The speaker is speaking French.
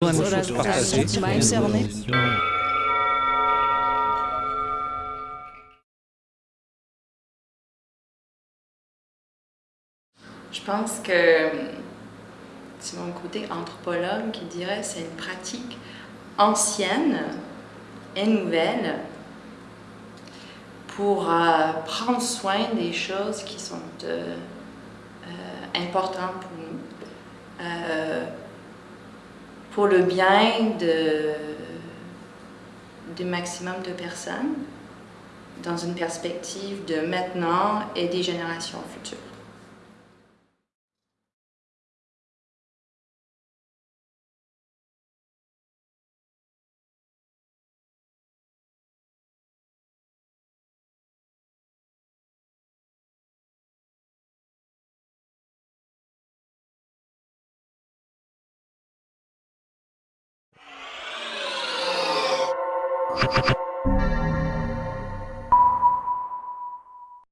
Je pense que c'est mon côté anthropologue qui dirait c'est une pratique ancienne et nouvelle pour euh, prendre soin des choses qui sont euh, euh, importantes pour nous, pour le bien du maximum de personnes, dans une perspective de maintenant et des générations futures.